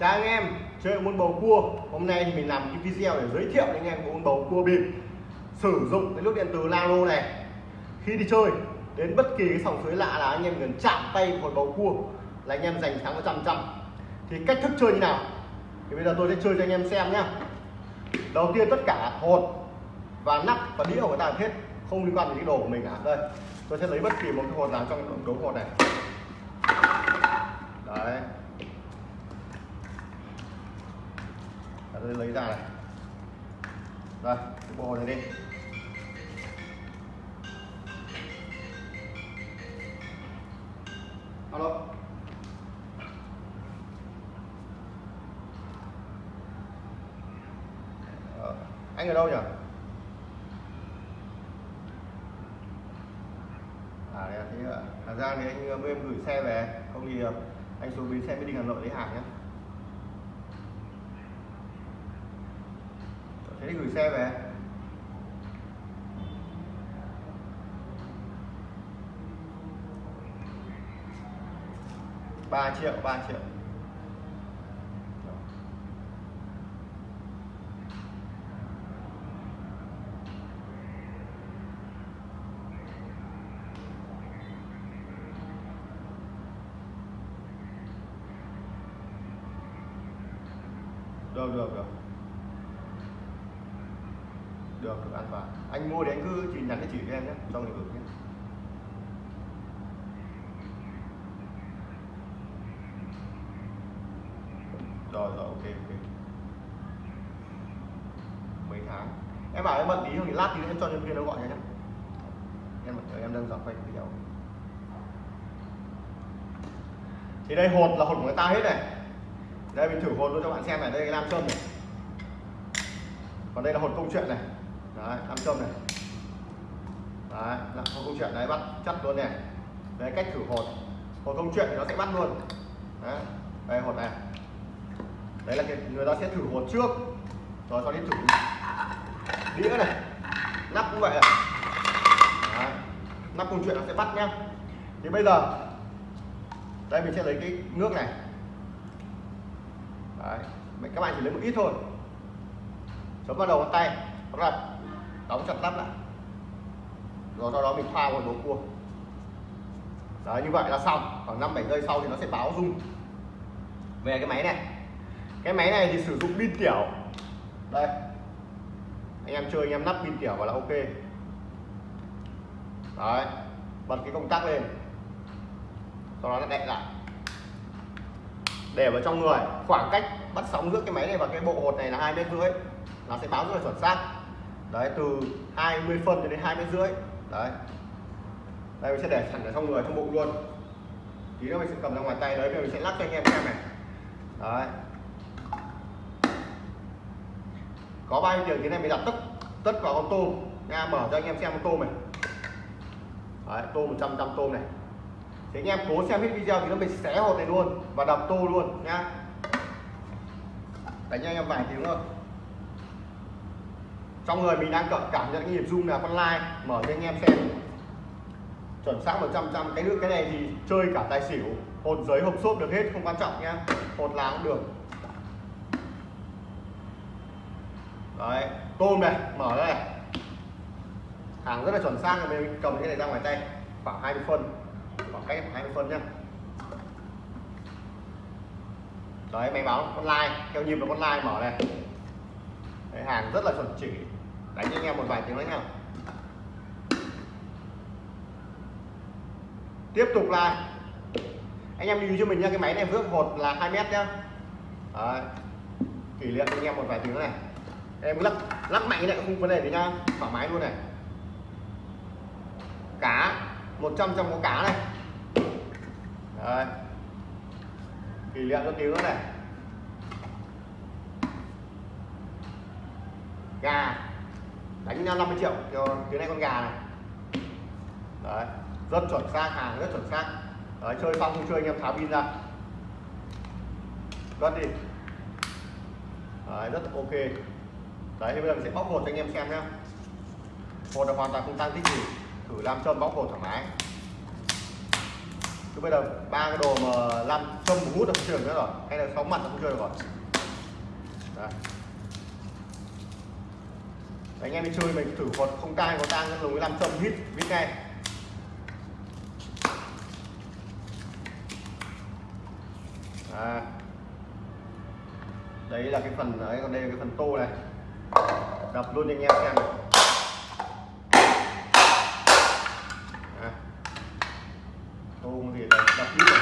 chào anh em, chơi môn bầu cua. Hôm nay thì mình làm cái video để giới thiệu đến anh em môn bầu cua bịp. Sử dụng cái nước điện từ Lalo này. Khi đi chơi, đến bất kỳ cái sòng suối lạ là anh em cần chạm tay một bầu cua là anh em giành thắng 100 trăm thì cách thức chơi như nào? Thì bây giờ tôi sẽ chơi cho anh em xem nhá. Đầu tiên tất cả hột và nắp và đĩa của người ta hết, không liên quan đến cái đồ của mình cả. Đây, tôi sẽ lấy bất kỳ một cái hột nào trong cái đống hột này. Đấy. Tôi lấy ra này. Rồi cái bộ này đi. Alo. Ờ, anh ở đâu nhỉ? À đây thế ạ. Hà Giang thì anh ờ, mới em gửi xe về không thì ờ, anh xuống bến xe mới đi Hà Nội lấy hàng nhé thế thì gửi xe về. Ba triệu ba triệu. Được được được được được an toàn anh mua thì anh cứ chỉ nhắn cái chỉ trong lĩnh nhé nhé. Rồi rồi, ok ok. Mấy tháng? Em bảo em bận tí không thì lát thì em cho nhân viên nó gọi nhé. Em em đang dọn quay video. Thì đây, hột là hột của người ta hết này. Đây, mình thử hột luôn cho bạn xem này, đây cái nam châm này. Còn đây là hột câu chuyện này. Đấy nam châm này đấy, là không câu chuyện đấy bắt chắc luôn này. Đấy cách thử hột. Hột câu chuyện thì nó sẽ bắt luôn. Đấy, đây, hột này. Đấy là cái, người ta sẽ thử hột trước, rồi sau đến thử đĩa này. Nắp cũng vậy này. Đấy. nắp câu chuyện nó sẽ bắt nhá. Thì bây giờ, đây mình sẽ lấy cái nước này. Đấy. các bạn chỉ lấy một ít thôi. Chấm vào đầu ngón tay. Rồi đóng chặt nắp lại rồi sau đó mình pha vào đồ cua. Đấy, như vậy là xong. Khoảng 5 7 giây sau thì nó sẽ báo rung. Về cái máy này. Cái máy này thì sử dụng pin tiểu. Đây. Anh em chơi, anh em nắp pin tiểu vào là ok. Đấy. Bật cái công tắc lên. Sau đó nó đậy lại. Để vào trong người. Khoảng cách bắt sóng giữa cái máy này và cái bộ hột này là hai mét rưỡi. Nó sẽ báo rất là chuẩn xác. Đấy, từ 20 phân cho đến hai mét rưỡi đấy. Đây mình sẽ để sẵn ở trong người trong bụng luôn. Tí nữa mình sẽ cầm ra ngoài tay đấy mình sẽ lắc cho anh em xem này. Đấy. Có bao nhiêu tiền thế này mình đặt tất tất cả con tôm. Nha mở cho anh em xem con tôm này. Đấy, tôm 100 trăm tôm này. Thì anh em cố xem hết video thì nó mình xé hột này luôn và đập tô luôn nha. đánh cho anh em vài tiếng thôi trong người mình đang cảm cảm nhận cái nhịp rung là con like mở cho anh em xem. Chuẩn xác 100 trăm cái nước cái này thì chơi cả tài xỉu. Hột giấy hộp xốp được hết không quan trọng nhá. Hột lá cũng được. Đấy tôm này mở đây hàng rất là chuẩn xác mình cầm cái này ra ngoài tay. Khoảng 20 phân. Khoảng cách 20 phân nhá. Đấy máy báo con like theo nhịp là con like mở này. Đấy, hàng rất là chuẩn chỉ đánh cho anh em một vài tiếng nữa nha tiếp tục là, anh em lưu cho mình nha cái máy này vước hột là 2 mét nhá. Đấy. kỷ niệm anh em một vài tiếng này. Em lắc lắc mạnh này không vấn đề gì nhá, thoải mái luôn này. Cá 100 trăm có cá này. Đấy. kỷ niệm cho tiếng nữa này. Gà đánh 50 triệu cho tiếng này con gà này. Đấy rất chuẩn xác hàng rất chuẩn xác. Đấy, chơi xong không chơi anh em tháo pin ra. Cất đi. Đấy, rất ok. Đấy thì bây giờ mình sẽ bóc hột cho anh em xem nhé hột là hoàn toàn không tăng tích gì. Thử làm châm bóc hột thoải mái. Chứ bây giờ ba cái đồ mà làm châm hút là không chơi được nữa rồi. Hay là sóng mặt là không chơi được rồi. Đấy. Anh em đi chơi mình thử còn không tang có tang dùng cái làm châm hít hít ngay à. đấy là cái phần, đấy, còn đây là cái phần tô này đập luôn cho anh em xem à. tô thì đây đập ít rồi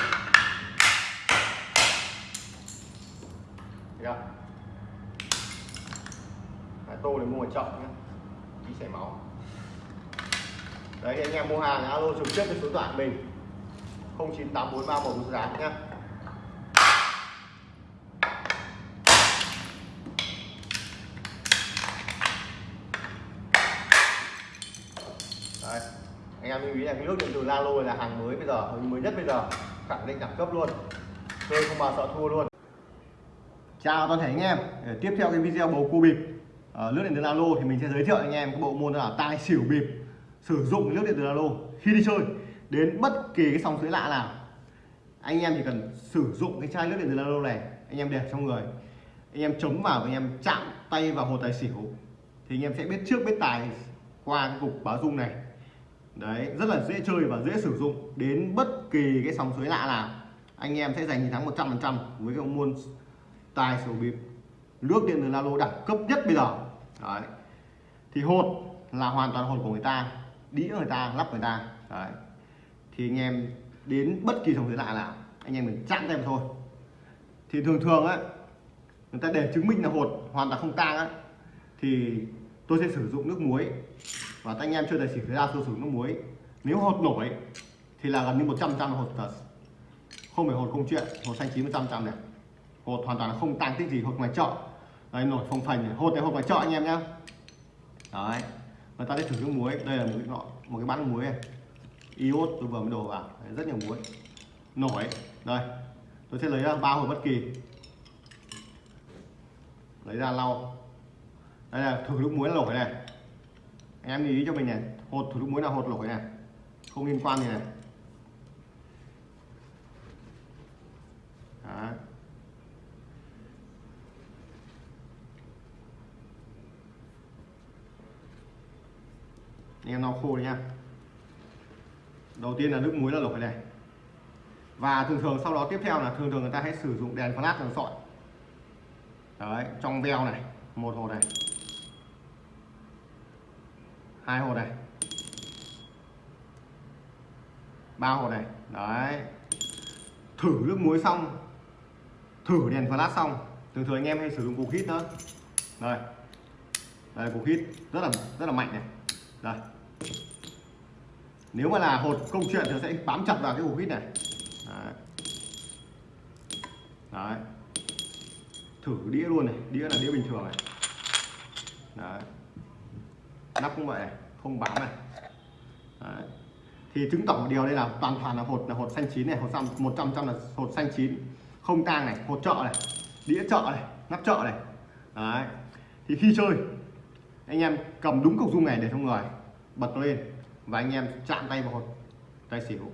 Thấy không? Đấy, tô để mua ở chợ nhé đi chảy máu. Đấy, anh em mua hàng, alo, trực tiếp với số điện thoại mình 098431 giá Đấy. anh em lưu ý là cái nước điện từ Lalo là hàng mới bây giờ mới nhất bây giờ. Khẳng định đẳng cấp luôn. Tôi không bao sợ thua luôn. Chào toàn thể anh em. Để tiếp theo cái video bầu cua bịp. Ờ, nước điện từ alo thì mình sẽ giới thiệu anh em cái bộ môn là tai, xỉu, bịp, sử dụng nước điện từ alo khi đi chơi đến bất kỳ cái sòng suối lạ nào. Anh em chỉ cần sử dụng cái chai nước điện từ alo này, anh em để trong người, anh em chống vào và anh em chạm tay vào hồ tài xỉu thì anh em sẽ biết trước biết tài qua cái cục báo dung này. Đấy, rất là dễ chơi và dễ sử dụng đến bất kỳ cái sòng suối lạ nào. Anh em sẽ giành chiến thắng 100% với cái môn tài xỉu, bịp nước điện từ Lalo đẳng cấp nhất bây giờ đấy. Thì hột là hoàn toàn hột của người ta, đĩa người ta, lắp người ta. Đấy. Thì anh em đến bất kỳ sòng thế lạ nào, anh em mình chạm em thôi. Thì thường thường á, người ta để chứng minh là hột hoàn toàn không tang á, thì tôi sẽ sử dụng nước muối. Và anh em chưa tài xỉu ra sử dụng nước muối. Nếu hột nổi, thì là gần như 100 trăm hột thật. Không phải hột không chuyện, hột xanh chín 100 trăm này. Hột hoàn toàn không tang tích gì hột ngoài chợ đây nổi phồng phành này. hột này hột ngoài chợ anh em nhá. Đấy. Người ta sẽ thử nước muối. Đây là một cái nọ một cái bát muối này. Iốt tôi vừa mới đổ vào. Đấy, rất nhiều muối. Nổi. Đây. Tôi sẽ lấy ra ba hột bất kỳ. Lấy ra lau. Đây là thử nước muối nổi này. Anh em lưu ý cho mình này. Hột thử nước muối là hột nổi này. Không liên quan gì này. Đấy. Anh em lau khô đi nha. Đầu tiên là nước muối là nổi này và thường thường sau đó tiếp theo là thường thường người ta hãy sử dụng đèn flash đèn sọi. Đấy, trong veo này, một hồ này. Hai hồ này. Ba hồ này. Đấy. Thử nước muối xong. Thử đèn flash xong. Thường thường anh em hay sử dụng cục hít nữa. Đây. Đây, cục hít rất là rất là mạnh này. Đây nếu mà là hột công chuyện thì sẽ bám chặt vào cái ổ vít này. Đấy. đấy. Thử đĩa luôn này, đĩa là đĩa bình thường này. Đấy. Nắp cũng vậy này, không bám này. Đấy. thì chứng tỏ một điều đây là toàn toàn là hột là hột xanh chín này, hột xăm, một trăm trăm là hột xanh chín. Không tang này, hột trợ này, đĩa trợ này, nắp trợ này. Đấy. Thì khi chơi, anh em cầm đúng cục dung này để trong người, bật nó lên và anh em chạm tay vào hột tay xỉu.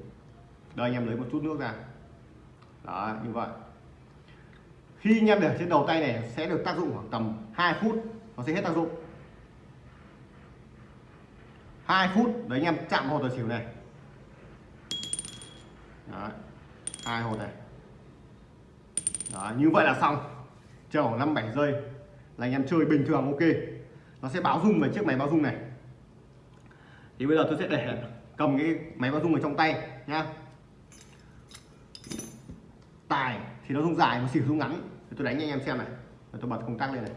Đây anh em lấy một chút nước ra. Đó như vậy. Khi anh em để trên đầu tay này sẽ được tác dụng khoảng tầm 2 phút. Nó sẽ hết tác dụng. 2 phút đấy anh em chạm hột tài xỉu này. Đấy. hai hột này. Đó, như vậy là xong. Chờ khoảng 5 7 giây là anh em chơi bình thường ok. Nó sẽ báo rung về chiếc máy báo rung này thì bây giờ tôi sẽ để cầm cái máy báo rung ở trong tay nhá. Tài thì nó rung dài mà xỉu rung ngắn. Thì tôi đánh cho anh em xem này. Rồi tôi bật công tắc lên này.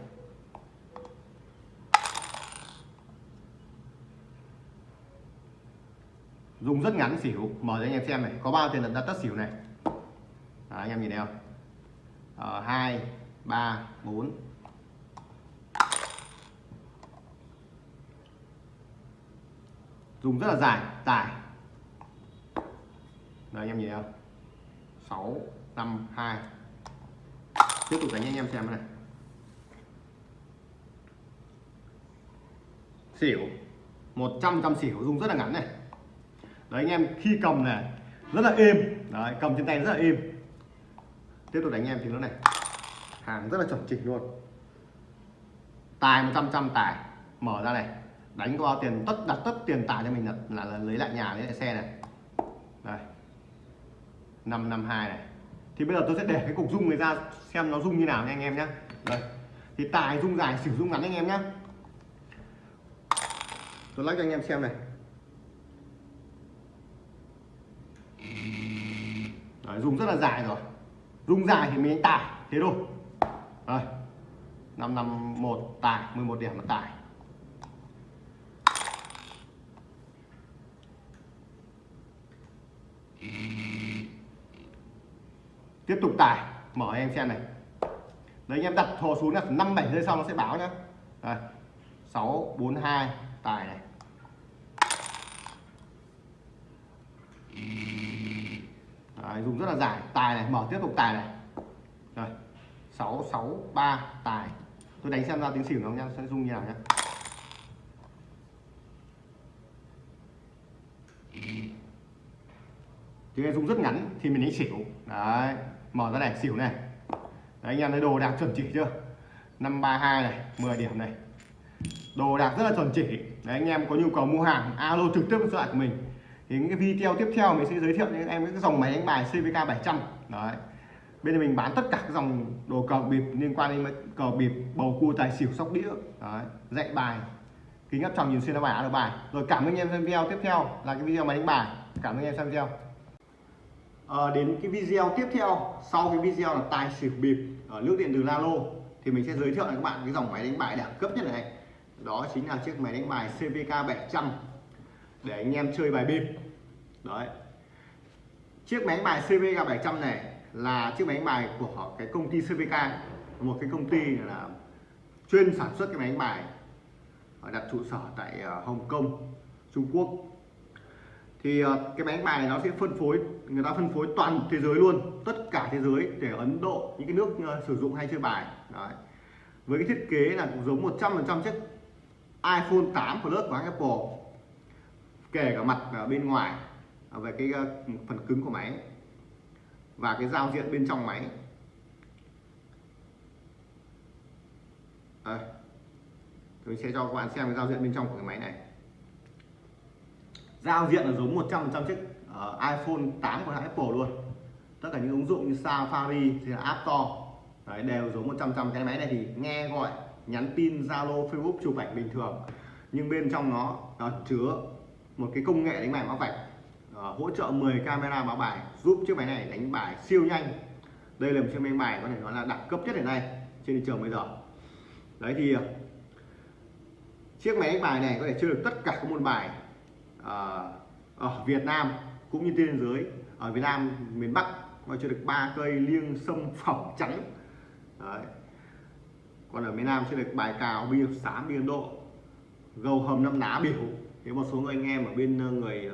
Dùng rất ngắn xỉu. Mở cho anh em xem này. Có bao tiền lần đặt tất xỉu này? Đó, anh em nhìn thấy không? Ờ, hai ba bốn. Dùng rất là dài dài đây anh em nhìn thấy không? Sáu, năm, hai. Tiếp tục đánh anh em xem này. Xỉu. 100 trăm xỉu, dùng rất là ngắn này. Đấy, anh em, khi cầm này rất là êm. Đấy, cầm trên tay rất là êm. Tiếp tục đánh anh em thì nó này. Hàng rất là chuẩn chỉnh luôn. Tài 100 trăm tài mở ra này đánh qua tiền tất đặt tất tiền tài cho mình là, là, là lấy lại nhà lấy lại xe này. Đây. 552 này. Thì bây giờ tôi sẽ để cái cục rung này ra xem nó rung như nào nha anh em nhé đây. Thì tài rung dài sử dụng ngắn anh em nhé tôi lắc cho anh em xem này. Đấy, dùng rất là dài rồi. Dùng dài thì mình đánh tài thế thôi. Đây. Năm năm một tài 11 điểm là tài tiếp tục tải. Mở em xem này. Đấy anh em đặt thò xuống là năm bảy giây sau nó sẽ báo nhá. Đây. Sáu bốn hai tài này. Đấy, dùng rất là dài. Tài này mở tiếp tục tài này. Rồi. Sáu sáu ba tài tôi đánh xem ra tiếng xỉu nó nha sẽ dùng như nào nhá tiếng dung rất ngắn thì mình đánh xỉu. Đấy mở ra này xỉu này. Đấy anh em thấy đồ đạc chuẩn chỉ chưa? 532 này 10 điểm này. Đồ đạc rất là chuẩn chỉ. Đấy anh em có nhu cầu mua hàng alo trực tiếp với số của mình. Thì những cái video tiếp theo mình sẽ giới thiệu cho em cái dòng máy đánh bài CVK 700 đấy. Bên này mình bán tất cả các dòng đồ cờ bịp liên quan đến cờ bịp bầu cua tài xỉu sóc đĩa. Đấy, dạy bài kính áp tròng nhìn xuyên bài alo bài. Rồi cảm ơn anh em xem video tiếp theo là cái video máy đánh bài. Cảm ơn anh em xem video à, đến cái video tiếp theo sau cái video là tài xỉu bịp ở nước điện từ Lalo thì mình sẽ giới thiệu các bạn cái dòng máy đánh bài đẳng cấp nhất này. Đó chính là chiếc máy đánh bài CVK 700 để anh em chơi bài bịp. Đấy. Chiếc máy đánh bài CVK 700 này là chiếc máy đánh bài của cái công ty CVK một cái công ty là chuyên sản xuất cái máy đánh bài đặt trụ sở tại ờ, Hồng Kông Trung Quốc thì ờ, cái máy đánh bài này nó sẽ phân phối, người ta phân phối toàn thế giới luôn, tất cả thế giới để Ấn Độ, những cái nước ờ, sử dụng hay chơi bài. Đấy. với cái thiết kế là cũng giống 100% chiếc iPhone 8 Plus của Apple, kể cả mặt ở bên ngoài về cái ờ, phần cứng của máy và cái giao diện bên trong máy. Đây. Tôi sẽ cho các bạn xem cái giao diện bên trong của cái máy này giao diện là giống 100% chiếc uh, iPhone 8 của hãng Apple luôn. Tất cả những ứng dụng như Safari thì là App Store Đấy, đều giống 100% cái máy này thì nghe gọi nhắn tin Zalo Facebook chụp ảnh bình thường. Nhưng bên trong nó uh, chứa một cái công nghệ đánh bài mã vạch uh, hỗ trợ 10 camera báo bài giúp chiếc máy này đánh bài siêu nhanh. Đây là một chiếc máy bài có thể nói là đẳng cấp nhất hiện nay trên thị trường bây giờ. Đấy thì chiếc máy đánh bài này có thể chơi được tất cả các môn bài. Ờ, ở Việt Nam cũng như trên thế giới. Ở Việt Nam miền Bắc nó chơi được ba cây liêng sâm phỏng trắng. Đấy. còn ở miền Nam chơi được bài cào bia xám biên độ gầu hầm năm ná biểu. Thế một số người anh em ở bên ờ, người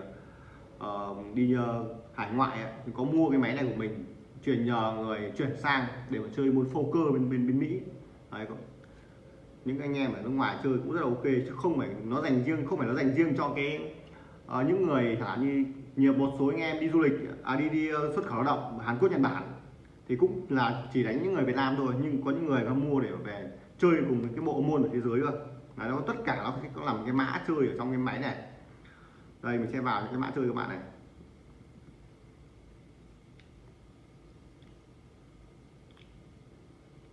uh, đi uh, hải ngoại ấy, thì có mua cái máy này của mình chuyển nhờ người chuyển sang để mà chơi môn poker bên bên bên Mỹ. Đấy, những anh em ở nước ngoài chơi cũng rất là ok chứ không phải nó dành riêng không phải nó dành riêng cho cái à, những người chẳng như nhiều một số anh em đi du lịch à đi đi ờ, xuất khẩu lao động Hàn Quốc Nhật Bản thì cũng là chỉ đánh những người Việt Nam thôi nhưng có những người nó mua để về chơi cùng cái bộ môn ở thế giới cơ. Là nó tất cả nó có làm cái mã chơi ở trong cái máy này. Đây mình sẽ vào những cái mã chơi các bạn này.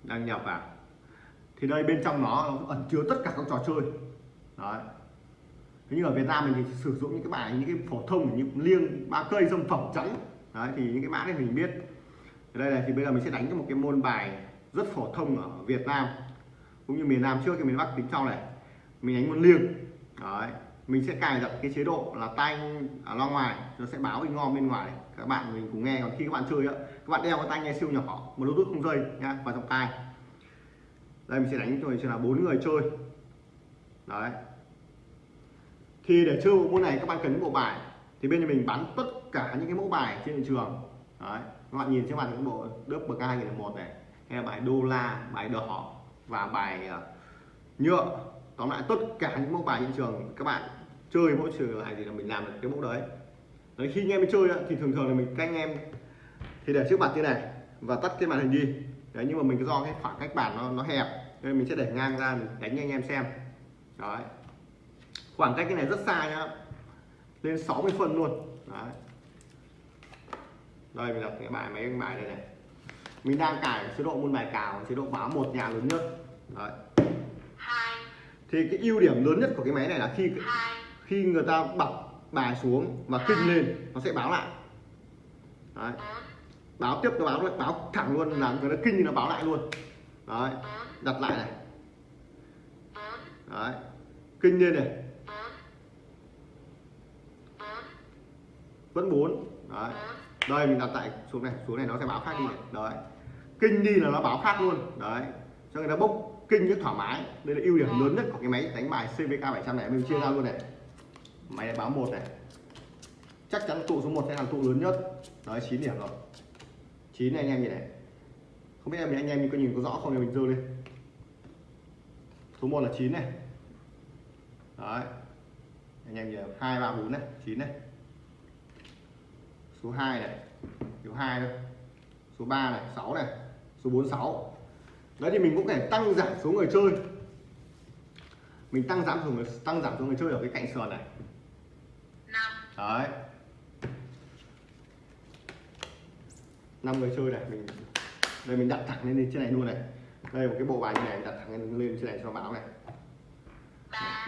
Đăng nhập vào. Thì đây bên trong nó ẩn chứa tất cả các trò chơi. Đấy nhưng ở Việt Nam mình thì sử dụng những cái bài, những cái phổ thông như liêng, ba cây dâm phẩm trắng đấy, thì những cái mã này mình biết. Đây này, thì bây giờ mình sẽ đánh cho một cái môn bài rất phổ thông ở Việt Nam, cũng như miền Nam trước thì miền Bắc tính sau này. Mình đánh môn liêng. Đấy, mình sẽ cài đặt cái chế độ là tay ở loa ngoài, nó sẽ báo in ngon bên ngoài. Các bạn mình cùng nghe, còn khi các bạn chơi á, các bạn đeo cái tai nghe siêu nhỏ, một bluetooth không dây nha vào trong tai đây, mình sẽ đánh cho mình sẽ là bốn người chơi. Đấy thì để chơi bộ môn này các bạn cần những bộ bài. Thì bên nhà mình bán tất cả những cái mẫu bài trên thị trường. Đấy, các bạn nhìn trên màn những bộ đớp bậc hai nghìn một này. Hay là bài đô la, bài đỏ và bài ờ, nhựa. Tóm lại tất cả những mẫu bài trên trường, các bạn chơi mỗi trường lại thì là mình làm được cái mẫu đấy. Đấy, khi anh em chơi thì thường thường là mình các anh em. Thì để trước mặt như này và tắt cái màn hình đi. Đấy, nhưng mà mình do cái khoảng cách bàn nó nó hẹp, nên mình sẽ để ngang ra mình đánh cho anh em xem. Đấy khoảng cách cái này rất xa nhá lên 60 phân luôn. Đấy. Đây mình đặt cái bài cái bài đây này. Mình đang cài chế độ môn bài cào chế độ báo một nhà lớn nhất. Đấy. Thì cái ưu điểm lớn nhất của cái máy này là khi khi người ta bật bài xuống và kinh lên nó sẽ báo lại. Đấy. báo tiếp nó báo báo thẳng luôn là người ta kinh thì nó báo lại luôn. Đấy. Đặt lại này. Đấy. Kinh lên này vẫn bốn đấy. Đây mình đặt tại xuống này xuống này nó sẽ báo khác đi. Này. đấy. Kinh đi là nó báo khác luôn. Đấy. Cho người ta bốc kinh rất thoải mái. Đây là ưu điểm lớn nhất của cái máy đánh bài CVK 700 này mình chia ra luôn này. Máy này báo một này. Chắc chắn tụ số 1 sẽ là tụ lớn nhất. Đấy 9 điểm rồi. 9 này anh em nhìn này. Không biết em anh em có nhìn có rõ không thì mình dơ lên. Số 1 là 9 này. Đấy. Anh em nhìn hai ba bốn này 9 này số 2 này. Số 2 thôi. Số 3 này 6 này. Số 46 đấy thì mình cũng thể tăng giảm số người chơi. Mình tăng giảm số người tăng giảm số người chơi ở cái cạnh sườn này. Đấy. Năm người chơi này mình đây mình đặt thẳng lên trên này luôn này. Đây một cái bộ bài như này đặt thẳng lên trên này cho báo này.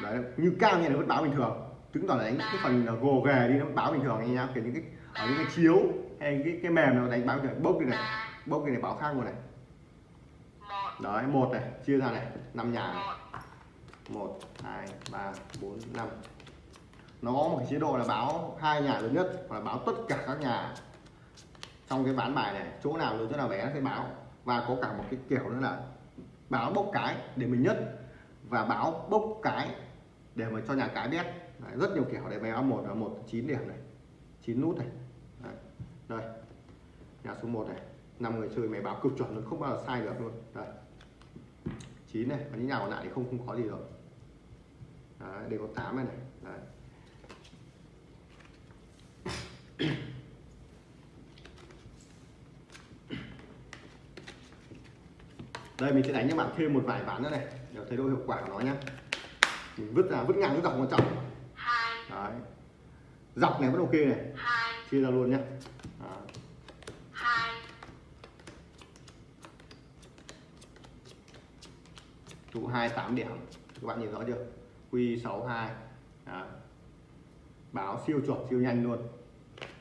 Đấy như cao như này vẫn báo bình thường. Chứng tỏ là đánh cái phần gồ ghề đi nó báo bình thường anh em kiểu những cái ở những cái chiếu hay cái cái mềm nào đánh báo được bốc đi này. Bốc cái này báo khác luôn này. Đấy một này chia ra này năm nhà này. một hai ba bốn năm. Nó có một cái chế độ là báo hai nhà lớn nhất hoặc là báo tất cả các nhà. Trong cái ván bài này chỗ nào lớn chỗ nào bé nó sẽ báo. Và có cả một cái kiểu nữa là báo bốc cái để mình nhất và báo bốc cái để mà cho nhà cái biết. Đấy, rất nhiều kiểu để báo một là một chín điểm này. Chín nút này đây. Nhà số 1 này. Năm người chơi máy báo cực chuẩn luôn không bao giờ sai được luôn. Đây. Chín này và những nhà còn lại thì không không có gì rồi. Đấy, đây có 8 này này. Đấy. đây mình sẽ đánh cho bạn thêm một vài ván nữa này để thấy độ hiệu quả của nó nhé mình vứt ra vứt ngang vứt dọc quan trọng. Đấy. Dọc này vẫn ok này. Chia ra luôn nhé trụ hai tám điểm. Các bạn nhìn rõ chưa? Q 62 Đó. báo siêu chuẩn, siêu nhanh luôn.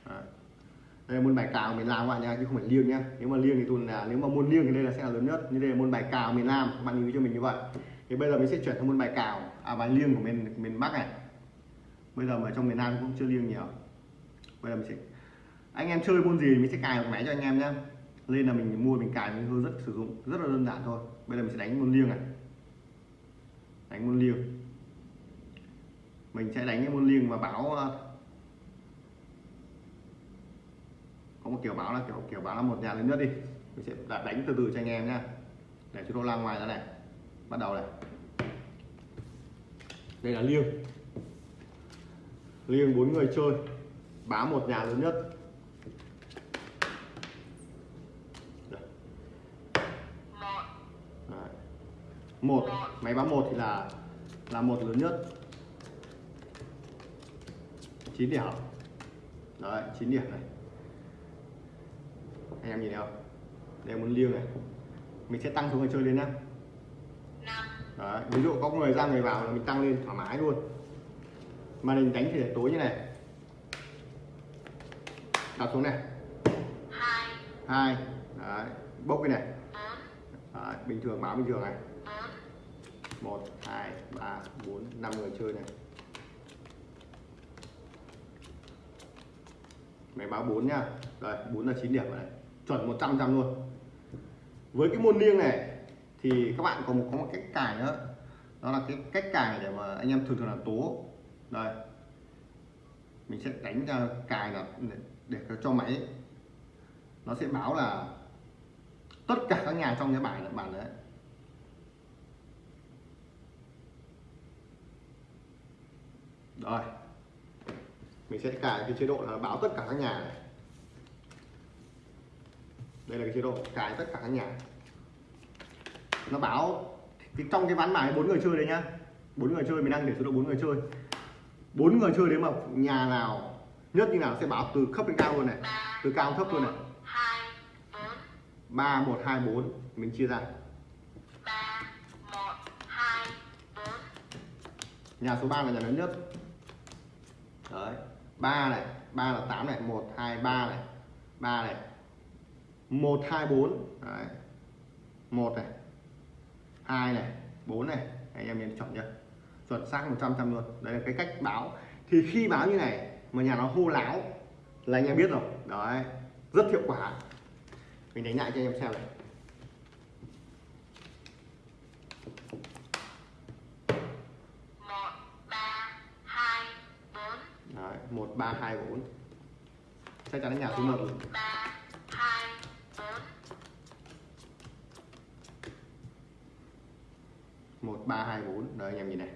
Đó. đây là môn bài cào miền Nam các bạn nha chứ không phải liêng nhá. Nếu mà liêng thì tôi là, nếu mà môn liêng thì đây là sẽ là lớn nhất. Như đây là môn bài cào miền Nam, các bạn lưu ý cho mình như vậy. Thì bây giờ mình sẽ chuyển sang môn bài cào à bài liêng của miền miền Bắc này. Bây giờ mà trong miền Nam cũng chưa liêng nhiều. Bây giờ mình sẽ anh em chơi môn gì mình sẽ cài một máy cho anh em nhé lên là mình mua, mình cài, mình hướng rất sử dụng. Rất là đơn giản thôi. Bây giờ mình sẽ đánh môn liêng này. Đánh môn liêng. Mình sẽ đánh cái môn liêng và báo ờ, có một kiểu báo là kiểu kiểu báo là một nhà lớn nhất đi. Mình sẽ đánh từ từ cho anh em nhá. Để cho nó lan ngoài ra này. Bắt đầu này. Đây là liêng. Liêng bốn người chơi. Báo một nhà lớn nhất. Một máy báo một thì là là một lớn nhất. 9 điểm. Đấy 9 điểm này. Anh em nhìn thấy không? Đây muốn liêng này. Mình sẽ tăng số người chơi lên nhá. Đấy, ví dụ có người ra người vào là mình tăng lên thoải mái luôn. Mà mình đánh thì để tối như này. Đặt xuống này. Hai. Đấy bốc cái này đấy, bình thường báo bình thường này. 1 2 3 4 5 người chơi này. Máy báo 4 nhá rồi 4 là 9 điểm rồi này. Chuẩn 100 trăm luôn. Với cái môn liêng này thì các bạn có một có một cách cài nữa. Đó là cái cách cài để mà anh em thường thường là tố. Đây. Mình sẽ đánh ra cài là để, để cho máy. Nó sẽ báo là tất cả các nhà trong cái bài là bản đấy. Rồi. Mình sẽ cài cái chế độ là báo tất cả các nhà này. Đây là cái chế độ cài tất cả các nhà. Nó báo cái trong cái ván bài bốn người chơi đấy nhá. Bốn người chơi, mình đang để số độ bốn người chơi. Bốn người chơi đấy mà nhà nào, nhất như nào sẽ báo từ thấp đến cao luôn này. Từ cao thấp luôn này ba một hai bốn mình chia ra. nhà số 3 là nhà lớn nhất. Đấy ba này ba là 8 này một hai ba này ba này một hai bốn. Đấy một này hai này bốn này. Anh em nhìn chọn chưa chuẩn xác 100 trăm luôn. Đây là cái cách báo. Thì khi báo như này mà nhà nó hô láo là anh em biết rồi. Đấy rất hiệu quả mình đánh lại cho anh em xem này Đấy, 1 3 2 4. Chắc chắn là nhà thứ 1. 3 2 4. 1 3 2 4. Đấy anh em nhìn này.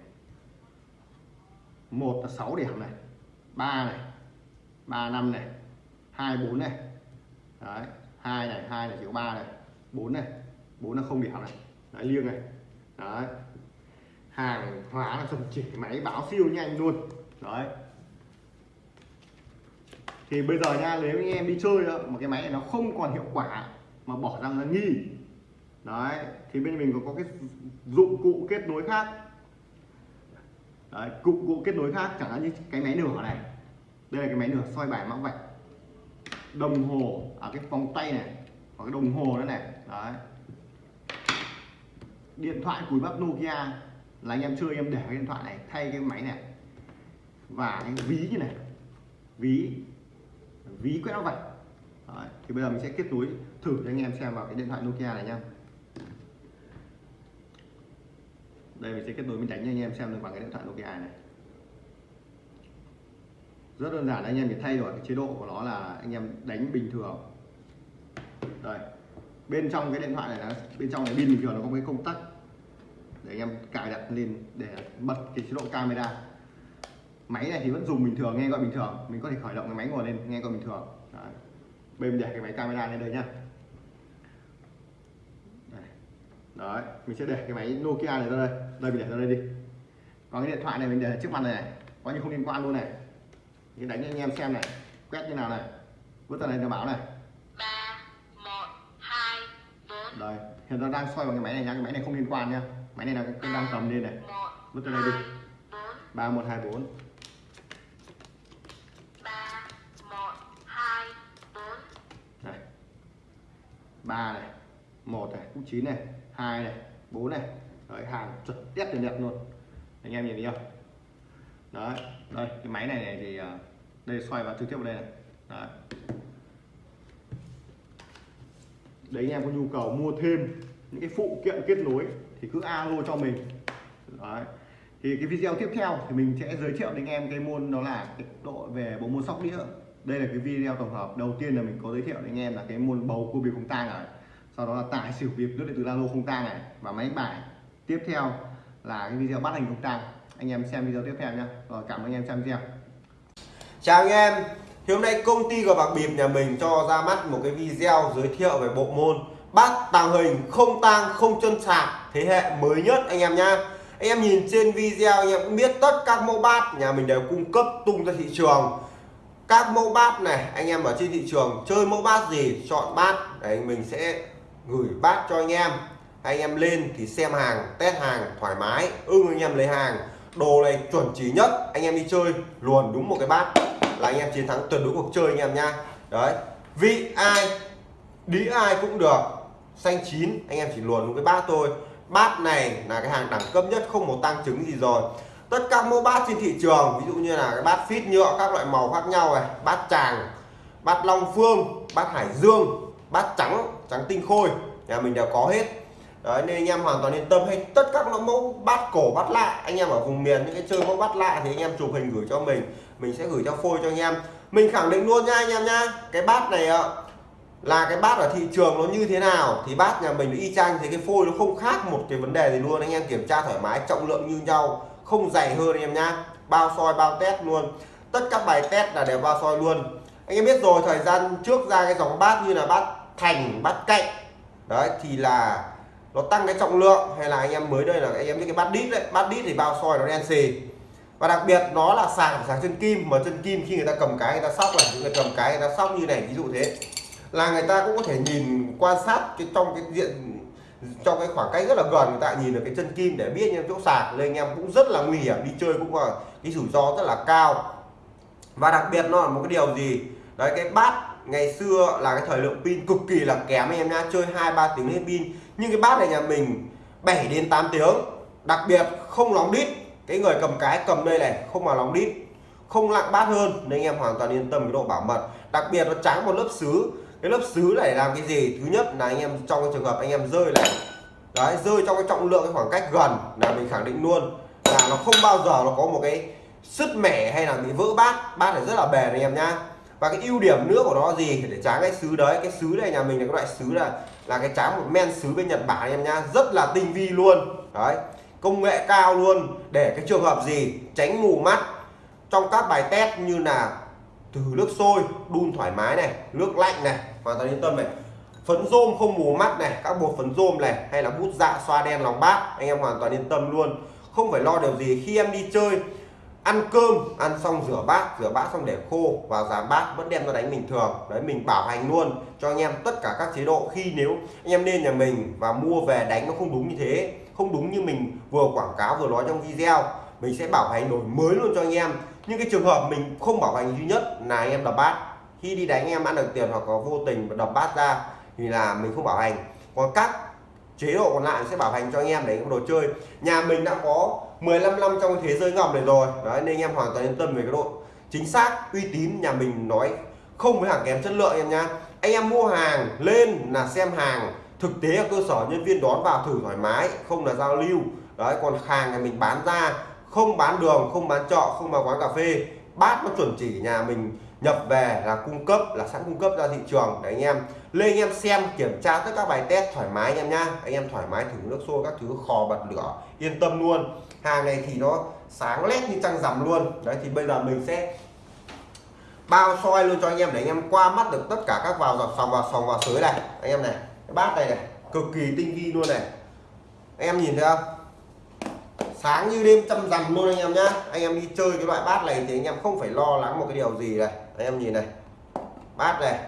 1 là 6 điểm này. 3 này. 3 5 này. 2 4 này. Đấy, 2 này, 2 này chỉ có 3 này. 4 này. 4 là không điểm này. Đấy liêng này. Đấy. Hàng hóa là dòng chỉ máy báo siêu nhanh luôn. Đấy, thì bây giờ nha nếu anh em đi chơi đó, mà cái máy này nó không còn hiệu quả mà bỏ ra là nghi đấy thì bên mình có, có cái dụng cụ kết nối khác đấy dụng cụ kết nối khác chẳng hạn như cái máy nửa này đây là cái máy nửa soi bài mắc vạch đồng hồ ở cái vòng tay này hoặc cái đồng hồ nữa này. Đấy. Điện thoại cùi bắp Nokia là anh em chơi em để cái điện thoại này thay cái máy này và cái ví như này. Ví ví quét nó vạch Đấy, thì bây giờ mình sẽ kết nối thử cho anh em xem vào cái điện thoại Nokia này nha. Đây mình sẽ kết nối mình đánh cho anh em xem được bằng cái điện thoại Nokia này rất đơn giản anh em chỉ thay đổi cái chế độ của nó là anh em đánh bình thường. Đây. Bên trong cái điện thoại này là bên trong này pin bình thường nó có cái công tắc để anh em cài đặt lên để bật cái chế độ camera. Máy này thì vẫn dùng bình thường nghe gọi bình thường. Mình có thể khởi động cái máy ngồi lên nghe gọi bình thường. Đấy. bên để cái máy camera lên đây nhá. Đấy mình sẽ để cái máy Nokia này ra đây. Đây mình để ra đây đi. Còn cái điện thoại này mình để trước mặt này, này. coi như không liên quan luôn này mình đánh cho anh em xem này. Quét như nào này. Vứt ra này cho báo này. Ba một hai bốn. Đây hiện giờ đang xoay vào cái máy này nha. Cái máy này không liên quan nha. Máy này là cái đang cầm lên này. Vứt ra đây đi. ba một hai bốn. Ba này. Một này cũng chín này hai này bốn này. Đấy hàng chuẩn test đẹp đẹp luôn. Anh em nhìn thấy không đấy đây cái máy này, này thì ờ, đây xoay vào trực tiếp vào đây này. Đấy. Đấy anh em có nhu cầu mua thêm những cái phụ kiện kết nối thì cứ alo cho mình. Đấy. Thì cái video tiếp theo thì mình sẽ giới thiệu đến anh em cái môn đó là cái độ về bộ môn sóc đĩa. Đây là cái video tổng hợp đầu tiên là mình có giới thiệu đến anh em là cái môn bầu cua bịp không tang này. Sau đó là tải xỉu bịp nước điện từ lô không tang này và máy bài. Tiếp theo là cái video bắt hình không tang anh em xem video tiếp theo nha rồi, cảm ơn anh em xem video. Chào anh em. Thì hôm nay công ty của bạc bịp nhà mình cho ra mắt một cái video giới thiệu về bộ môn bát tàng hình không tang, không chân sạc thế hệ mới nhất anh em nha anh em nhìn trên video, anh em cũng biết tất các mẫu bát nhà mình đều cung cấp tung ra thị trường. Các mẫu bát này, anh em ở trên thị trường chơi mẫu bát gì, chọn bát để mình sẽ gửi bát cho anh em. Anh em lên thì xem hàng, test hàng thoải mái, ưng anh em lấy hàng đồ này chuẩn chỉ nhất. Anh em đi chơi luồn đúng một cái bát là anh em chiến thắng tuyệt đối cuộc chơi anh em nha đấy. Vị ai đĩ ai cũng được. Xanh chín, anh em chỉ luồn đúng cái bát thôi. Bát này là cái hàng đẳng cấp nhất, không một tăng chứng gì rồi. Tất cả mẫu bát trên thị trường, ví dụ như là cái bát phít nhựa, các loại màu khác nhau này, bát tràng, bát long phương, bát hải dương, bát trắng trắng tinh khôi, nhà mình đều có hết đấy, nên anh em hoàn toàn yên tâm. Hay tất các mẫu bát cổ bát lạ. Anh em ở vùng miền, những cái chơi mẫu bát lạ thì anh em chụp hình gửi cho mình. Mình sẽ gửi cho phôi cho anh em. Mình khẳng định luôn nha anh em nha. Cái bát này là cái bát ở thị trường nó như thế nào thì bát nhà mình y chang thì cái phôi nó không khác một cái vấn đề gì luôn. Anh em kiểm tra thoải mái, trọng lượng như nhau, không dày hơn anh em nhá bao soi, bao test luôn. Tất các bài test là đều bao soi luôn. Anh em biết rồi, thời gian trước ra cái dòng bát như là bát thành, bát cạnh. Đấy, thì là nó tăng cái trọng lượng, hay là anh em mới đây là anh em những cái bát đít đấy. Bát đít thì bao soi nó đen xì. Và đặc biệt nó là sạc sạc chân kim, mà chân kim khi người ta cầm cái, người ta sóc này người cầm cái, người ta sóc như này, ví dụ thế. Là người ta cũng có thể nhìn, quan sát cái trong cái diện, trong cái khoảng cách rất là gần, người ta nhìn được cái chân kim để biết những chỗ sạc. Nên anh em cũng rất là nguy hiểm, đi chơi cũng là cái rủi ro rất là cao. Và đặc biệt nó là một cái điều gì? Đấy, cái bát ngày xưa là cái thời lượng pin cực kỳ là kém anh em nha chơi hai ba tiếng hết pin nhưng cái bát này nhà mình 7 đến 8 tiếng. Đặc biệt không lóng đít. Cái người cầm cái cầm đây này, không mà lóng đít. Không lặng bát hơn, nên anh em hoàn toàn yên tâm cái độ bảo mật. Đặc biệt nó trắng một lớp sứ cái lớp sứ này làm cái gì? Thứ nhất là anh em, trong cái trường hợp anh em rơi này. Đấy, rơi trong cái trọng lượng cái khoảng cách gần là mình khẳng định luôn. Là nó không bao giờ nó có một cái sứt mẻ hay là bị vỡ bát. Bát này rất là bền anh em nhá. Và cái ưu điểm nữa của nó gì? Để tráng cái sứ đấy. Cái sứ này nhà mình là cái loại sứ là là cái tráng một men sứ bên Nhật Bản anh em nhá, rất là tinh vi luôn. Đấy, công nghệ cao luôn. Để cái trường hợp gì, tránh mù mắt, trong các bài test như là từ nước sôi, đun thoải mái này, nước lạnh này, hoàn toàn yên tâm này. Phấn rôm không mù mắt này, các bột phấn rôm này, hay là bút dạ xoa đen lòng bát, anh em hoàn toàn yên tâm luôn. Không phải lo điều gì, khi em đi chơi ăn cơm, ăn xong rửa bát rửa bát xong để khô và giảm bát vẫn đem ra đánh bình thường. Đấy, mình bảo hành luôn cho anh em tất cả các chế độ. Khi nếu anh em lên nhà mình và mua về đánh nó không đúng như thế, không đúng như mình vừa quảng cáo vừa nói trong video, mình sẽ bảo hành đổi mới luôn cho anh em. Nhưng cái trường hợp mình không bảo hành duy nhất là anh em đập bát. Khi đi đánh anh em ăn được tiền hoặc có vô tình đập bát ra thì là mình không bảo hành. Còn các chế độ còn lại sẽ bảo hành cho anh em để đồ chơi. Nhà mình đã có 15 năm trong thế giới ngầm này rồi. Đấy, nên anh em hoàn toàn yên tâm về cái độ chính xác, uy tín nhà mình nói không với hàng kém chất lượng em nha. anh em mua hàng lên là xem hàng, thực tế ở cơ sở nhân viên đón vào thử thoải mái, không là giao lưu. Đấy, còn hàng này mình bán ra, không bán đường, không bán chợ không vào quán cà phê. Bát nó chuẩn chỉ nhà mình nhập về là cung cấp, là sẵn cung cấp ra thị trường. Để anh em. Lên anh em xem, kiểm tra tất các bài test thoải mái anh em nha. anh em thoải mái thử nước sôi các thứ, khò bật lửa, yên tâm luôn hàng này thì nó sáng lét như trăng rằm luôn. Đấy, thì bây giờ mình sẽ bao soi luôn cho anh em để anh em qua mắt được tất cả các vào dọc sòng, vào sòng, vào sới này. Anh em này, cái bát này này, cực kỳ tinh vi luôn này. Anh em nhìn thấy không? Sáng như đêm trăm rằm luôn anh em nhá. Anh em đi chơi cái loại bát này thì anh em không phải lo lắng một cái điều gì này. Anh em nhìn này, bát này.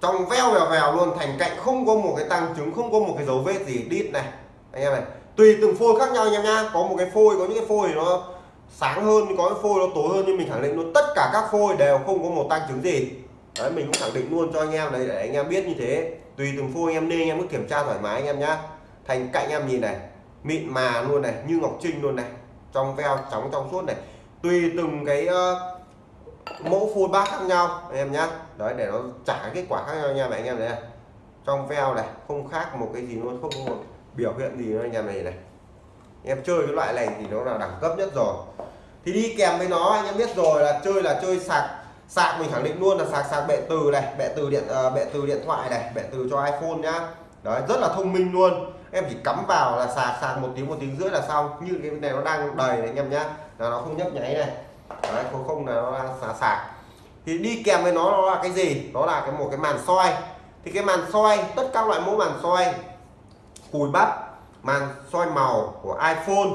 Trong veo vèo vèo luôn, thành cạnh không có một cái tăng chứng không có một cái dấu vết gì đít này. Anh em này tùy từng phôi khác nhau anh em nhá. Có một cái phôi có những cái phôi nó sáng hơn có cái phôi nó tối hơn nhưng mình khẳng định luôn tất cả các phôi đều không có một tăng trứng gì. Đấy mình cũng khẳng định luôn cho anh em đấy để anh em biết như thế. Tùy từng phôi anh em nên anh em cứ kiểm tra thoải mái anh em nhá. Thành cạnh em nhìn này mịn mà luôn này như ngọc trinh luôn này trong veo trắng trong suốt này. Tùy từng cái uh, mẫu phôi bát khác nhau anh em nhá. Đấy để nó trả kết quả khác nhau nha anh em này trong veo này không khác một cái gì luôn không có một biểu hiện gì anh em này này. Em chơi cái loại này thì nó là đẳng cấp nhất rồi. Thì đi kèm với nó anh em biết rồi là chơi là chơi sạc sạc mình khẳng định luôn là sạc sạc bệ từ này bệ từ điện uh, bệ từ điện thoại này bệ từ cho iPhone nhá. Đấy rất là thông minh luôn. Em chỉ cắm vào là sạc sạc một tiếng một tiếng rưỡi là xong. Như cái này nó đang đầy này anh em nhá. Là nó không nhấp nháy này. Đấy không không là nó đang sạc sạc. Thì đi kèm với nó nó là cái gì? Đó là cái một cái màn soi. Thì cái màn soi tất các loại mẫu màn soi cùi bắp màn soi màu của iPhone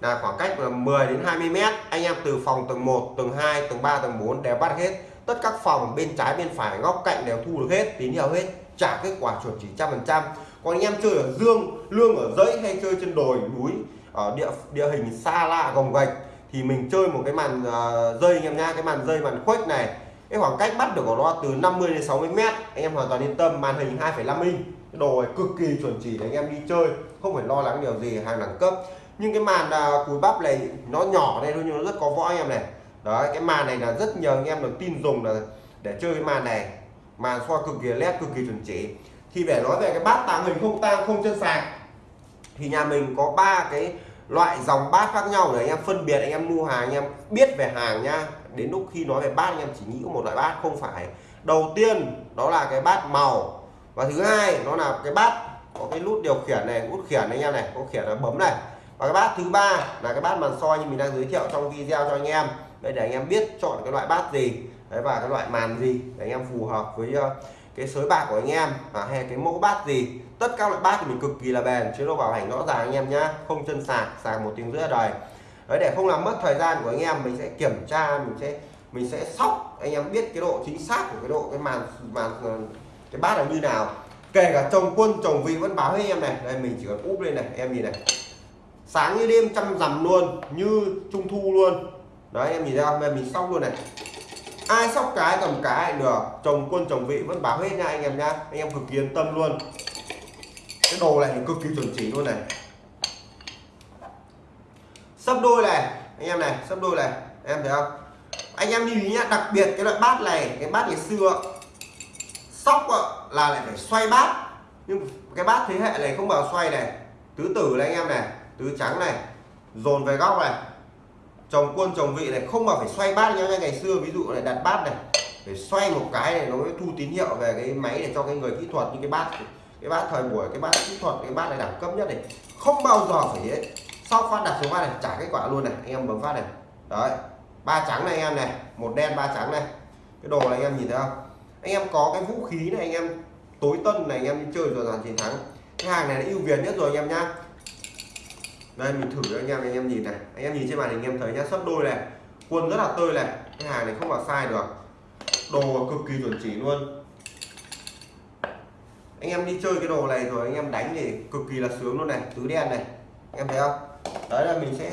là khoảng cách là 10 đến 20 mét. Anh em từ phòng tầng 1 tầng 2 tầng 3 tầng 4 đều bắt hết. Tất các phòng bên trái bên phải góc cạnh đều thu được hết tín hiệu hết trả kết quả chuẩn chỉ trăm phần trăm. Còn anh em chơi ở dương lương ở dãy hay chơi trên đồi núi ở địa địa hình xa lạ gồng gạch thì mình chơi một cái màn uh, dây anh em nha cái màn dây màn khuếch này cái khoảng cách bắt được của nó từ 50 đến 60 mét. Anh em hoàn toàn yên tâm màn hình 2,5 inch cái đồ này cực kỳ chuẩn chỉ để anh em đi chơi không phải lo lắng điều gì hàng đẳng cấp. Nhưng cái màn à, cúi bắp này nó nhỏ đây thôi nhưng nó rất có võ anh em này. Đấy cái màn này là rất nhiều anh em được tin dùng là để chơi cái màn này. Màn soi cực kỳ led cực kỳ chuẩn chỉ. Thì để nói về cái bát tàng hình không tang không chân sạc thì nhà mình có ba cái loại dòng bát khác nhau để anh em phân biệt anh em mua hàng anh em biết về hàng nha. Đến lúc khi nói về bát anh em chỉ nghĩ có một loại bát không phải. Đầu tiên đó là cái bát màu và thứ hai, nó là cái bát có cái nút điều khiển này nút khiển anh em này, có khiển là bấm này. Và cái bát thứ ba là cái bát màn soi như mình đang giới thiệu trong video cho anh em. Đấy để anh em biết chọn cái loại bát gì, đấy, và cái loại màn gì để anh em phù hợp với ờ, cái sới bạc của anh em và hay cái mẫu bát gì. Tất các loại bát thì mình cực kỳ là bền, chế độ bảo hành rõ ràng anh em nhá, không chân sạc sạc một tiếng rưỡi đời. Đấy, để không làm mất thời gian của anh em, mình sẽ kiểm tra, mình sẽ mình sẽ sóc, anh em biết cái độ chính xác của cái độ, cái màn màn cái bát là như nào? Kể cả chồng quân, chồng vị vẫn báo với em này. Đây, mình chỉ cần úp lên này, em nhìn này. Sáng như đêm chăm rằm luôn, như trung thu luôn. Đấy, em nhìn ra không? Mình sóc luôn này. Ai sóc cái cầm cái được. Chồng quân, chồng vị vẫn báo hết nha anh em nha. Anh em cực kỳ yên tâm luôn. Cái đồ này cực kỳ chuẩn chỉ luôn này. Sấp đôi này, anh em này, sấp đôi này. Em thấy không? Anh em lưu ý nhá, đặc biệt cái loại bát này, cái bát ngày xưa sóc là lại phải xoay bát. Nhưng cái bát thế hệ này không bao xoay này. Tứ tử này anh em này, tứ trắng này, dồn về góc này. Chồng quân, chồng vị này không mà phải xoay bát nhá ngày xưa ví dụ này đặt bát này. Phải xoay một cái này nó mới thu tín hiệu về cái máy để cho cái người kỹ thuật, như cái bát cái bát thời buổi, cái bát kỹ thuật, cái bát này đẳng cấp nhất này. Không bao giờ phải ấy. sau phát đặt xuống phát này, trả kết quả luôn này, anh em bấm phát này. Đấy, ba trắng này anh em này, một đen ba trắng này. Cái đồ này anh em nhìn thấy không? Anh em có cái vũ khí này, anh em tối tân này, anh em đi chơi rồi dàn chiến thắng. Cái hàng này nó ưu việt nhất rồi anh em nhá. Đây, mình thử cho anh em anh em nhìn này. Anh em nhìn trên màn hình, anh em thấy nhá. Sấp đôi này, quân rất là tươi này. Cái hàng này không vào sai được. Đồ cực kỳ chuẩn chỉ luôn. Anh em đi chơi cái đồ này rồi, anh em đánh thì cực kỳ là sướng luôn này. Tứ đen này. Em thấy không? Đấy là mình sẽ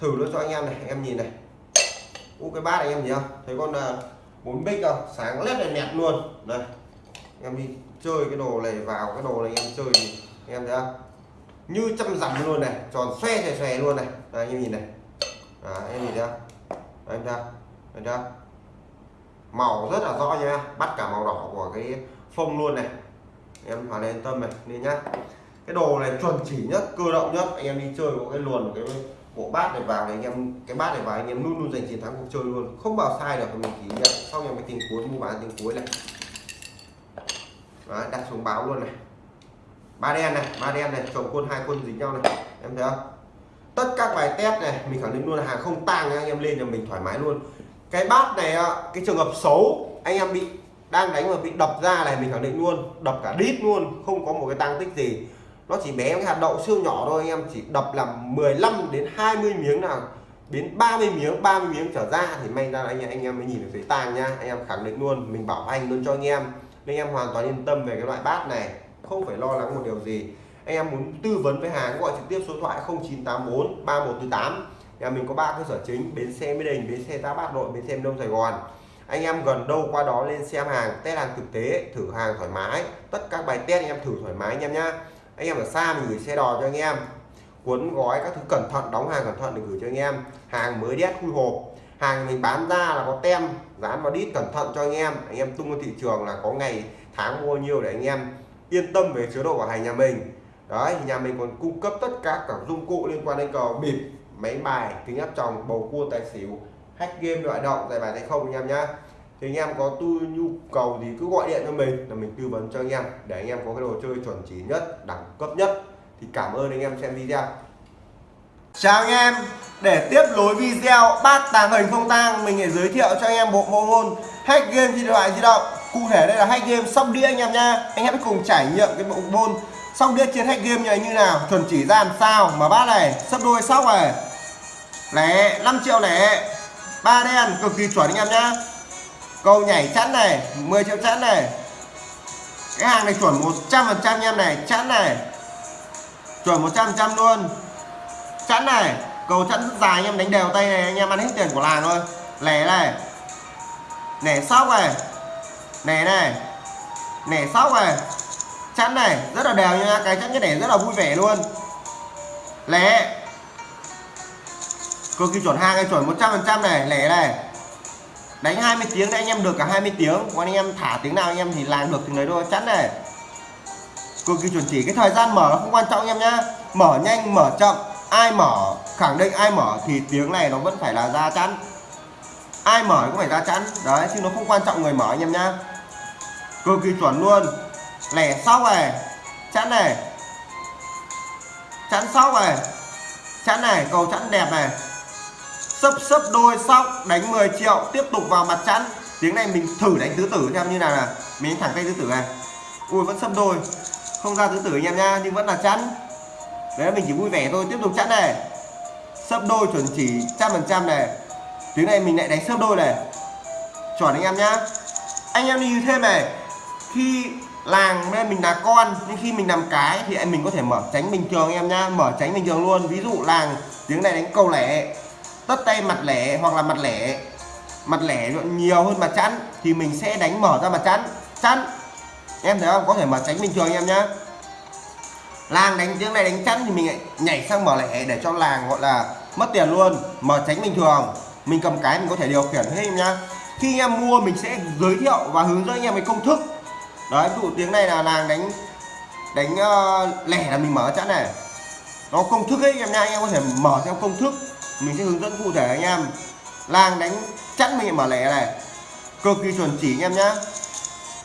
thử nó cho anh em này. Anh em nhìn này. U cái bát này anh em nhìn không? Thấy con à, bốn bích không sáng lét này nẹt luôn. Đây anh em đi chơi cái đồ này vào cái đồ này anh em chơi thì anh em thấy không? Như chăm dặm luôn này tròn xoe xòe xòe luôn này. Đây anh em nhìn này. À, anh em nhìn thấy không? Anh em anh thấy không? Màu rất là rõ nha bắt cả màu đỏ của cái phông luôn này. Em hoàn yên tâm này nên nhá. Cái đồ này chuẩn chỉ nhất cơ động nhất anh em đi chơi có cái luồn cái bộ bát này vào thì anh em cái bát này vào anh em luôn luôn giành chiến thắng cuộc chơi luôn. Không bao sai được mình chỉ nhận sau em cái tình cuối mua bán tính cuối này. Đấy, đặt xuống báo luôn này. Ba đen này ba đen này chồng quân hai quân dính nhau này. Em thấy không? Tất các bài test này mình khẳng định luôn là hàng không tang anh em lên cho mình thoải mái luôn. Cái bát này cái trường hợp xấu anh em bị đang đánh mà bị đập ra này mình khẳng định luôn. Đập cả đít luôn không có một cái tăng tích gì nó chỉ bé cái hạt đậu siêu nhỏ thôi anh em, chỉ đập làm 15 đến 20 miếng nào, đến 30 miếng 30 miếng trở ra thì may ra anh em anh em mới nhìn được thấy tàng nha anh em khẳng định luôn, mình bảo hành luôn cho anh em. Nên anh em hoàn toàn yên tâm về cái loại bát này, không phải lo lắng một điều gì. Anh em muốn tư vấn với hàng gọi trực tiếp số thoại 0984 3148 nhà mình có ba cơ sở chính, bến xe mỹ đình, bến xe tá bát nội, bến xe đông sài gòn. Anh em gần đâu qua đó lên xem hàng, test hàng thực tế, thử hàng thoải mái. Tất các bài test anh em thử thoải mái anh em nhá anh em ở xa mình gửi xe đò cho anh em. Cuốn gói các thứ cẩn thận, đóng hàng cẩn thận để gửi cho anh em. Hàng mới đét, khui hộp. Hàng mình bán ra là có tem, dán vào đít cẩn thận cho anh em. Anh em tung ra thị trường là có ngày, tháng mua nhiều để anh em yên tâm về chế độ bảo hành nhà mình. Đấy, nhà mình còn cung cấp tất cả các dụng cụ liên quan đến cờ bịp, máy bài, kính áp tròng, bầu cua, tài xỉu, hack game loại động giải bài hay không anh em nhá thì anh em có tu nhu cầu gì cứ gọi điện cho mình là mình tư vấn cho anh em để anh em có cái đồ chơi chuẩn chỉ nhất, đẳng cấp nhất. Thì cảm ơn anh em xem video. Chào anh em. Để tiếp nối video, bát tàng hình không tang, mình sẽ giới thiệu cho anh em bộ môn môn hack game trên điện thoại di động. Cụ thể đây là hack game sóc đĩa anh em nha. Anh em cùng trải nghiệm cái bộ môn sóc đĩa trên hack game như nào. Chuẩn chỉ ra làm sao mà bát này, sấp đôi sóc này. Lẻ 5 triệu lẻ. Ba đen, cực kỳ chuẩn anh em nhá câu nhảy chắn này 10 triệu chắn này. Cái hàng này chuẩn 100 phần trăm em này chắn này. Chuẩn 100 trăm luôn. Chắn này, cầu chắn rất dài anh em đánh đều tay này, anh em ăn hết tiền của làng thôi. Lẻ này. Nẻ sóc này. Nẻ này. Nẻ sóc này. Chắn này, rất là đều nha, cái chắn cái nẻ rất là vui vẻ luôn. Lẻ. Cực kỳ chuẩn hàng này, chuẩn 100 phần trăm này, lẻ này đánh 20 tiếng đấy anh em được cả 20 tiếng. Còn anh em thả tiếng nào anh em thì làm được tiếng đấy thôi. Chắn này. Cực kỳ chuẩn chỉ. Cái thời gian mở nó không quan trọng anh em nhá. Mở nhanh, mở chậm. Ai mở, khẳng định ai mở thì tiếng này nó vẫn phải là ra chắn. Ai mở cũng phải ra chắn. Đấy, chứ nó không quan trọng người mở anh em nhá. Cực kỳ chuẩn luôn. Lẻ sóc này. Chắn này. Chắn sóc này. Chắn này. Cầu chắn đẹp này sấp sấp đôi sóc, đánh 10 triệu, tiếp tục vào mặt chắn tiếng này mình thử đánh tứ tử xem như nào nè mình đánh thẳng tay tứ tử này. Ui, vẫn sấp đôi. Không ra tứ tử anh em nha nhưng vẫn là chắn đấy mình chỉ vui vẻ thôi, tiếp tục chắn này. Sấp đôi chuẩn chỉ trăm phần trăm này. Tiếng này mình lại đánh sấp đôi này. Chuẩn anh em nhá. Anh em lưu thêm này. Khi làng nên mình là con, nhưng khi mình làm cái thì anh mình có thể mở tránh bình thường anh em nhá. Mở tránh bình thường luôn. Ví dụ làng, tiếng này đánh câu lẻ tất tay mặt lẻ hoặc là mặt lẻ mặt lẻ nhiều hơn mặt chắn thì mình sẽ đánh mở ra mặt chắn chắn em thấy không? Có thể mở tránh bình thường anh em nhá. Làng đánh tiếng này đánh chắn thì mình lại nhảy sang mở lẻ để cho làng gọi là mất tiền luôn. Mở tránh bình thường. Mình cầm cái mình có thể điều khiển hết em nhá. Khi anh em mua mình sẽ giới thiệu và hướng dẫn anh em cái công thức. Đấy ví dụ tiếng này là làng đánh đánh uh, lẻ là mình mở chắn này. Nó công thức ấy anh em nha anh em có thể mở theo công thức mình sẽ hướng dẫn cụ thể anh em. Làng đánh chắn mình mở lẻ này. Cực kỳ chuẩn chỉ anh em nhá.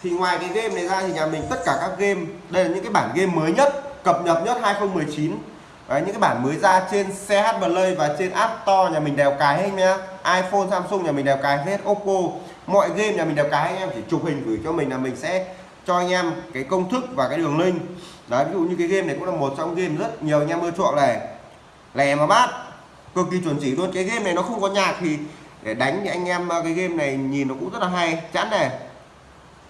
Thì ngoài cái game này ra thì nhà mình tất cả các game đây là những cái bản game mới nhất cập nhật nhất 2019 Đấy, những cái bản mới ra trên CH Play và trên App Store nhà mình đều cài hết nhá. iPhone Samsung nhà mình đều cài hết Oppo mọi game nhà mình đều cài anh em chỉ chụp hình gửi cho mình là mình sẽ cho anh em cái công thức và cái đường link. Đấy ví dụ như cái game này cũng là một trong game rất nhiều anh em ưa chuộng này. Lè mà bát cực kỳ chuẩn chỉ luôn. Cái game này nó không có nhạc thì để đánh thì anh em ờ, cái game này nhìn nó cũng rất là hay. Chẵn này.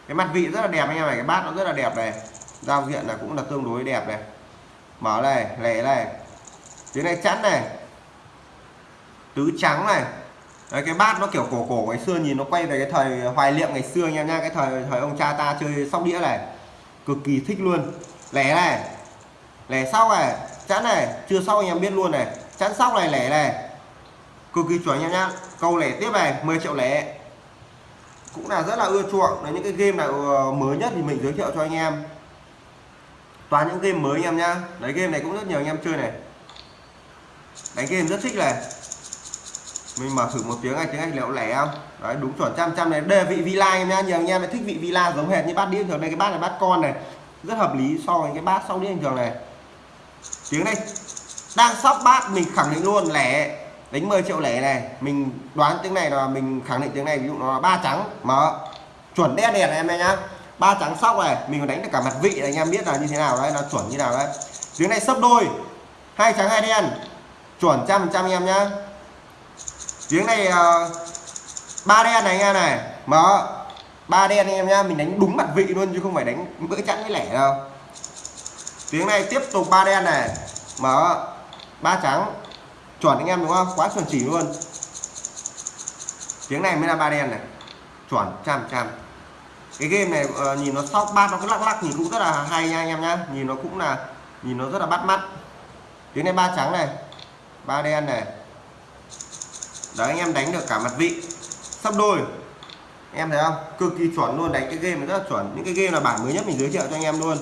Cái mặt vị rất là đẹp anh em này cái bát nó rất là đẹp này. Giao diện là cũng là tương đối đẹp này. Mở này lẻ này. Tiếng này chẵn này. Tứ trắng này. Đấy, cái bát nó kiểu cổ cổ ngày xưa nhìn nó quay về cái thời hoài niệm ngày xưa anh em nha. Cái thời thời ông cha ta chơi sóc đĩa này. Cực kỳ thích luôn. Lẻ này. Lẻ sau này. Chẵn này. Chưa sau anh em biết luôn này chắn sóc này, lẻ này. Cực kỳ chuẩn nha em nhá. Câu lẻ tiếp này 10 triệu lẻ. Cũng là rất là ưa chuộng. Là những cái game nào ờ, mới nhất thì mình giới thiệu cho anh em. Toàn những game mới anh em nhá. Đấy, game này cũng rất nhiều anh em chơi này. Đánh game rất thích này. Mình mở thử một tiếng này, tiếng anh liệu lẻ không? Đấy, đúng chuẩn, trăm trăm này. Đề vị villa em nhá. Nhiều anh em thích vị villa giống hệt như bát đĩa thường. Đây, cái bát này bát con này. Rất hợp lý so với cái bát sau đĩa bình thường này. Tiếng này đang sóc bát, mình khẳng định luôn lẻ, đánh 10 triệu lẻ này, mình đoán tiếng này là mình khẳng định tiếng này, ví dụ nó là ba trắng, mở, chuẩn đen đèn em nhá. Ba trắng sóc này mình còn đánh được cả mặt vị này, anh em biết là như thế nào đấy, nó chuẩn như nào đấy. Tiếng này sấp đôi, hai trắng, hai đen, chuẩn trăm trăm anh em nhá. Tiếng này ờ, ba đen này anh em này, mở, ba đen anh em nhá, mình đánh đúng mặt vị luôn chứ không phải đánh bữa chẵn với lẻ đâu. Tiếng này tiếp tục ba đen này, mở ba trắng. Chuẩn anh em đúng không? Quá chuẩn chỉ luôn. Tiếng này mới là ba đen này. Chuẩn trăm trăm. Cái game này uh, nhìn nó sóc bát nó cứ lắc lắc nhìn cũng rất là hay nha anh em nhá. Nhìn nó cũng là nhìn nó rất là bắt mắt. Tiếng này ba trắng này ba đen này. Đấy anh em đánh được cả mặt vị. Sắp đôi. Em thấy không? Cực kỳ chuẩn luôn đánh cái game này rất là chuẩn. Những cái game là bản mới nhất mình giới thiệu cho anh em luôn.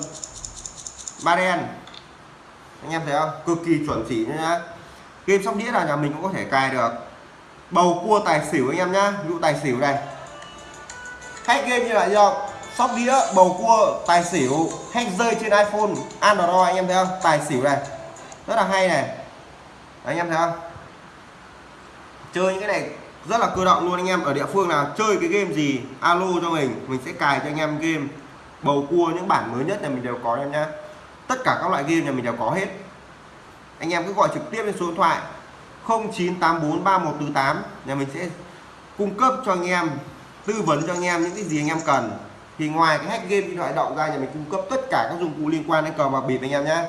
Ba đen anh em thấy không? Cực kỳ chuẩn chỉ nhá. Game sóc đĩa là nhà mình cũng có thể cài được. Bầu cua tài xỉu anh em nhá. Ví dụ tài xỉu này. Hack game như là gì không sóc đĩa bầu cua tài xỉu hack rơi trên iphone android anh em thấy không? Tài xỉu này. Rất là hay này. Đấy, anh em thấy không? Chơi những cái này rất là cơ động luôn anh em. Ở địa phương nào chơi cái game gì alo cho mình. Mình sẽ cài cho anh em game. Bầu cua những bản mới nhất này mình đều có em nhá tất cả các loại game nhà mình đều có hết. Anh em cứ gọi trực tiếp lên số điện thoại 09843148 nhà mình sẽ cung cấp cho anh em, tư vấn cho anh em những cái gì anh em cần. Thì ngoài cái hack game điện thoại động ra, nhà mình cung cấp tất cả các dụng cụ liên quan đến cờ bạc bịp anh em nhé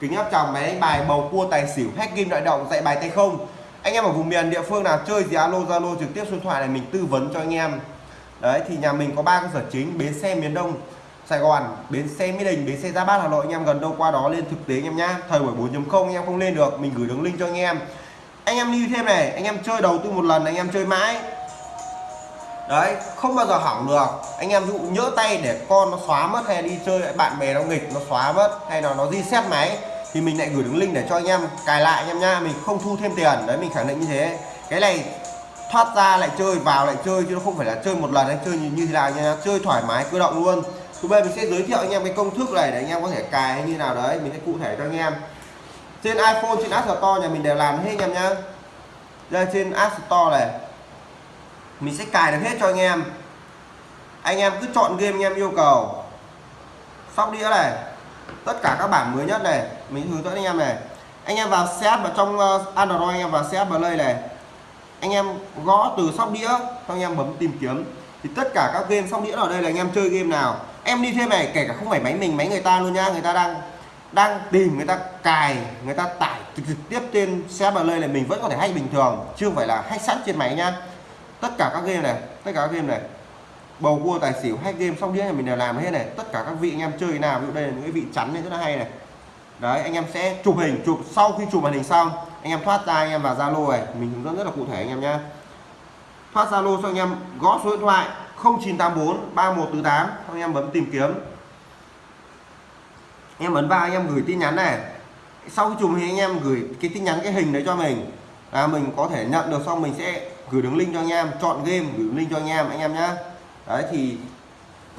kính áp tròng máy đánh bài, bầu cua, tài xỉu, hack game điện thoại động, dạy bài tay không. Anh em ở vùng miền địa phương nào chơi gì alo, zalo, trực tiếp số điện thoại này mình tư vấn cho anh em. Đấy, thì nhà mình có ba cơ sở chính, bến xe miền đông. Sài Gòn, bến xe Mỹ Đình, bến xe Gia Bát Hà Nội anh em gần đâu qua đó lên thực tế anh em nhá. Thời buổi 4.0 anh em không lên được, mình gửi đường link cho anh em. Anh em lưu thêm này, anh em chơi đầu tư một lần anh em chơi mãi. Đấy, không bao giờ hỏng được. Anh em dụ nhỡ tay để con nó xóa mất hay đi chơi bạn bè nó nghịch nó xóa mất hay là nó reset máy thì mình lại gửi đường link để cho anh em cài lại anh em nhá, mình không thu thêm tiền. Đấy mình khẳng định như thế. Cái này thoát ra lại chơi vào lại chơi chứ nó không phải là chơi một lần anh chơi như, như thế nào nha, chơi thoải mái cơ động luôn Thứ bây mình sẽ giới thiệu anh em cái công thức này để anh em có thể cài như nào đấy, mình sẽ cụ thể cho anh em. Trên iPhone, trên App Store nhà mình đều làm hết anh em nhá. Đây, trên App Store này, mình sẽ cài được hết cho anh em. Anh em cứ chọn game anh em yêu cầu. Sóc đĩa này, tất cả các bản mới nhất này, mình hướng dẫn anh em này. Anh em vào set vào trong ờ, Android, anh em vào set play này. Anh em gõ từ sóc đĩa, xong anh em bấm tìm kiếm. Thì tất cả các game sóc đĩa ở đây là anh em chơi game nào em đi thêm này kể cả không phải máy mình, máy người ta luôn nha người ta đang đang tìm, người ta cài, người ta tải trực trực tiếp trên xe play này mình vẫn có thể hay bình thường chưa phải là hay sẵn trên máy nha tất cả các game này, tất cả các game này, bầu cua, tài xỉu, hack game xong đĩa này mình đều làm hết này. Tất cả các vị anh em chơi nào, ví dụ đây là những cái vị chắn này rất là hay này. Đấy, anh em sẽ chụp hình, chụp, sau khi chụp màn hình xong, anh em thoát ra, anh em vào zalo này. Mình hướng dẫn rất là cụ thể anh em nhá. Thoát zalo cho anh em, gõ số điện thoại 0984 3148 xong anh em bấm tìm kiếm. Anh em ấn vào, anh em gửi tin nhắn này. Sau khi chụp thì anh em gửi cái tin nhắn, cái hình đấy cho mình. Là mình có thể nhận được, xong mình sẽ gửi đường link cho anh em. Chọn game, gửi đường link cho anh em anh em nhá. Đấy, thì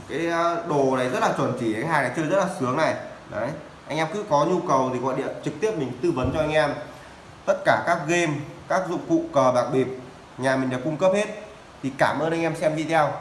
cái ờ, đồ này rất là chuẩn chỉ, cái hàng này chơi rất là sướng này. Đấy, anh em cứ có nhu cầu thì gọi điện trực tiếp mình tư vấn cho anh em. Tất cả các game, các dụng cụ cờ bạc bịp, nhà mình đều cung cấp hết. Thì cảm ơn anh em xem video.